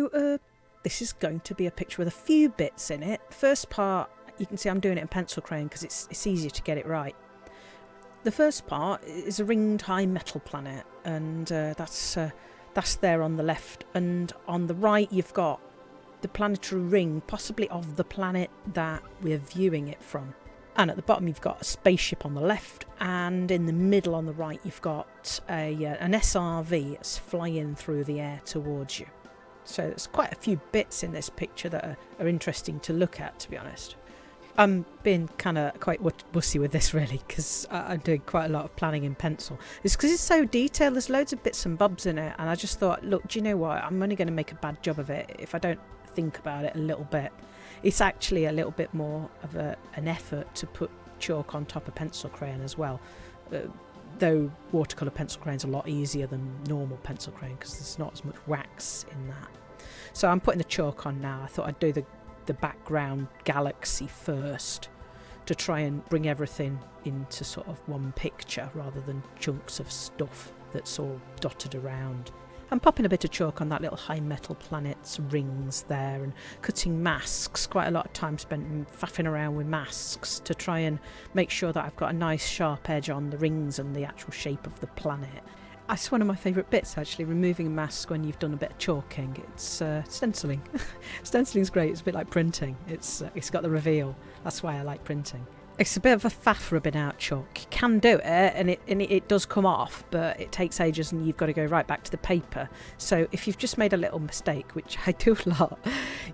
So, uh, this is going to be a picture with a few bits in it. First part, you can see I'm doing it in pencil crayon because it's, it's easier to get it right. The first part is a ringed high metal planet, and uh, that's uh, that's there on the left, and on the right you've got the planetary ring, possibly of the planet that we're viewing it from. And at the bottom you've got a spaceship on the left, and in the middle on the right you've got a uh, an SRV that's flying through the air towards you. So there's quite a few bits in this picture that are, are interesting to look at, to be honest. I'm being kind of quite wussy with this really because I'm doing quite a lot of planning in pencil. It's because it's so detailed. There's loads of bits and bobs in it, and I just thought, look, do you know what? I'm only going to make a bad job of it if I don't think about it a little bit. It's actually a little bit more of a, an effort to put chalk on top of pencil crayon as well. Uh, though watercolour pencil crayon is a lot easier than normal pencil crayon because there's not as much wax in that. So I'm putting the chalk on now. I thought I'd do the the background galaxy first to try and bring everything into sort of one picture rather than chunks of stuff that's all dotted around. I'm popping a bit of chalk on that little high metal planet's rings there and cutting masks, quite a lot of time spent faffing around with masks to try and make sure that I've got a nice sharp edge on the rings and the actual shape of the planet. That's one of my favourite bits actually, removing a mask when you've done a bit of chalking. It's uh, stenciling. Stenciling's great, it's a bit like printing. It's, uh, it's got the reveal. That's why I like printing. It's a bit of a faff rubbing out chalk. You can do it and it, and it does come off, but it takes ages and you've got to go right back to the paper. So if you've just made a little mistake, which I do a lot,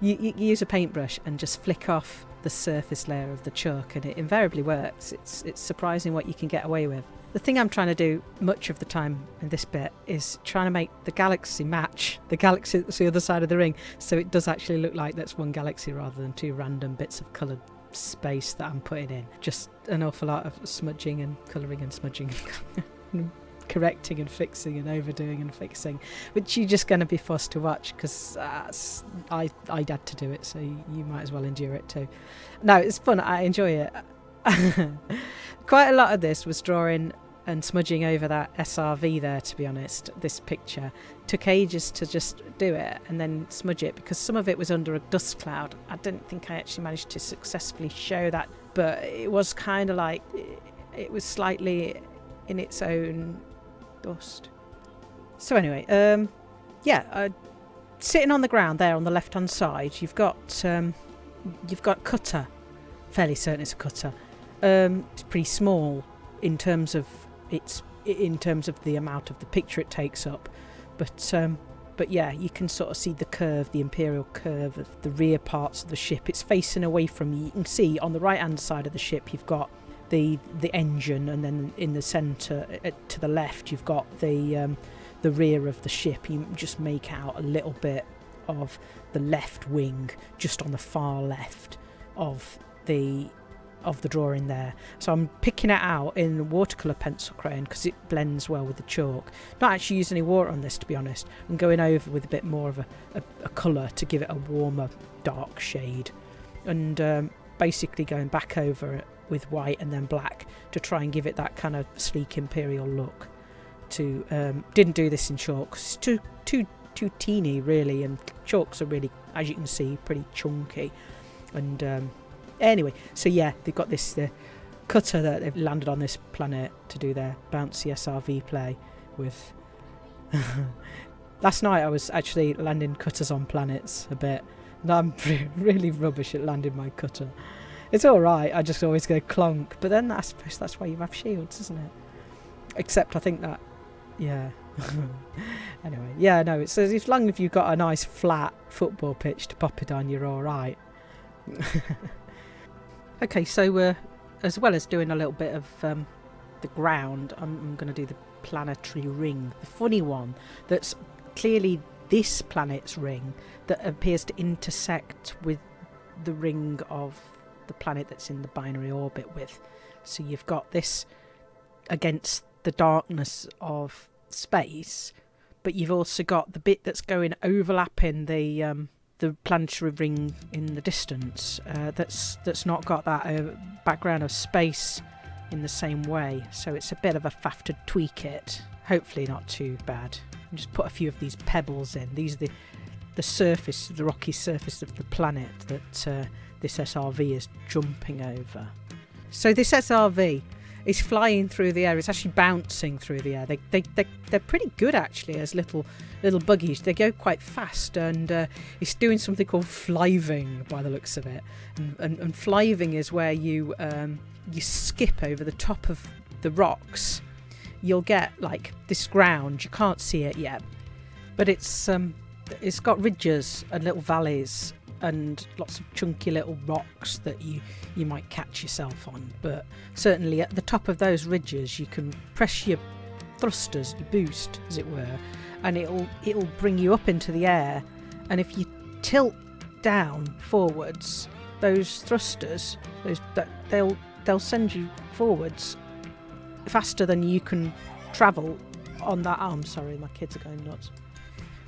you, you use a paintbrush and just flick off the surface layer of the chalk and it invariably works. It's, it's surprising what you can get away with. The thing I'm trying to do much of the time in this bit is trying to make the galaxy match the galaxy that's the other side of the ring so it does actually look like that's one galaxy rather than two random bits of coloured space that I'm putting in. Just an awful lot of smudging and colouring and smudging and correcting and fixing and overdoing and fixing, which you're just going to be forced to watch because uh, I, I had to do it, so you might as well endure it too. No, it's fun. I enjoy it. Quite a lot of this was drawing and smudging over that SRV there, to be honest, this picture. Took ages to just do it and then smudge it because some of it was under a dust cloud. I didn't think I actually managed to successfully show that, but it was kind of like it was slightly in its own dust. So anyway, um, yeah, uh, sitting on the ground there on the left-hand side, you've got um, you've got cutter. Fairly certain it's a cutter. Um, it's pretty small in terms of its in terms of the amount of the picture it takes up, but um, but yeah, you can sort of see the curve, the imperial curve of the rear parts of the ship. It's facing away from you. You can see on the right hand side of the ship, you've got the the engine, and then in the centre uh, to the left, you've got the um, the rear of the ship. You just make out a little bit of the left wing, just on the far left of the of the drawing there. So I'm picking it out in watercolour pencil crayon because it blends well with the chalk. Not actually using any water on this to be honest. I'm going over with a bit more of a, a, a colour to give it a warmer dark shade. And um, basically going back over it with white and then black to try and give it that kind of sleek imperial look. To um, didn't do this in chalk because it's too too too teeny really, and chalks are really, as you can see, pretty chunky. And um, anyway, so yeah, they've got this uh, cutter that they've landed on this planet to do their bouncy SRV play with. Last night I was actually landing cutters on planets a bit. And I'm really rubbish at landing my cutter. It's all right. I just always go clunk. But then I suppose that's why you have shields, isn't it? Except I think that, yeah. anyway, yeah, no. It says as long as you've got a nice flat football pitch to pop it on, you're all right. Okay, so uh, as well as doing a little bit of um, the ground, I'm, I'm going to do the planetary ring, the funny one that's clearly this planet's ring that appears to intersect with the ring of the planet that's in the binary orbit with. So you've got this against the darkness of space, but you've also got the bit that's going overlapping the um, the planetary ring in the distance. Uh, that's that's not got that uh, background of space in the same way. So it's a bit of a faff to tweak it. Hopefully not too bad. And just put a few of these pebbles in. These are the the surface, the rocky surface of the planet that uh, this SRV is jumping over. So this SRV is flying through the air. It's actually bouncing through the air. They, they, they, they're pretty good actually as little little buggies. They go quite fast and uh, it's doing something called flyving by the looks of it. And, and, and flyving is where you, um, you skip over the top of the rocks. You'll get like this ground. You can't see it yet, but it's um, it's got ridges and little valleys and lots of chunky little rocks that you you might catch yourself on. But certainly at the top of those ridges you can press your thrusters your boost as it were and it'll it'll bring you up into the air. And if you tilt down forwards those thrusters those that they'll they'll send you forwards faster than you can travel on that arm. Sorry my kids are going nuts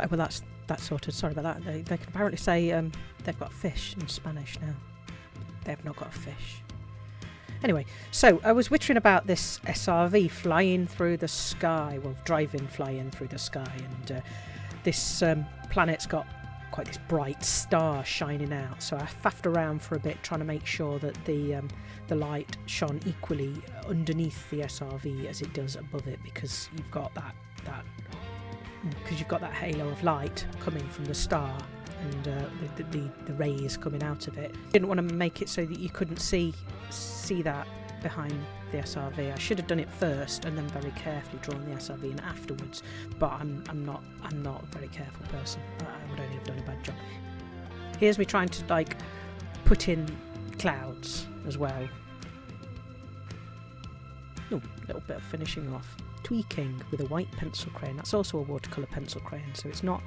well that's that sorted. Sorry about that. They, they can apparently say um, they've got fish in Spanish now. They have not got a fish. Anyway, so I was wittering about this SRV flying through the sky, well, driving, flying through the sky, and uh, this um, planet's got quite this bright star shining out. So I faffed around for a bit, trying to make sure that the um, the light shone equally underneath the SRV as it does above it, because you've got that that because you've got that halo of light coming from the star and uh, the, the, the rays coming out of it. Didn't want to make it so that you couldn't see see that behind the SRV. I should have done it first and then very carefully drawn the SRV in afterwards. But I'm I'm not I'm not a very careful person. I would only have done a bad job. Here's me trying to like put in clouds as well. Oh, a little bit of finishing off tweaking with a white pencil crayon. That's also a watercolour pencil crayon, so it's not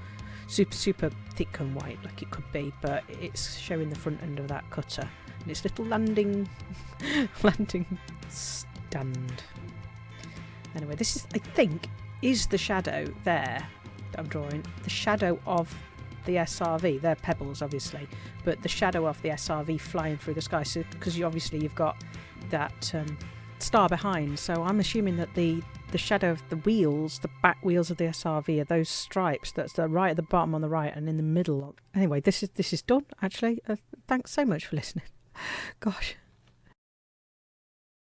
super, super thick and white like it could be, but it's showing the front end of that cutter. And its little landing, landing stand. Anyway, this is, I think, is the shadow there that I'm drawing. The shadow of the SRV. They're pebbles, obviously, but the shadow of the SRV flying through the sky. So, because you obviously you've got that um, star behind, so I'm assuming that the the shadow of the wheels, the back wheels of the SRV, are those stripes that's the right at the bottom on the right and in the middle. Anyway, this is this is done. Actually, uh, thanks so much for listening. Gosh.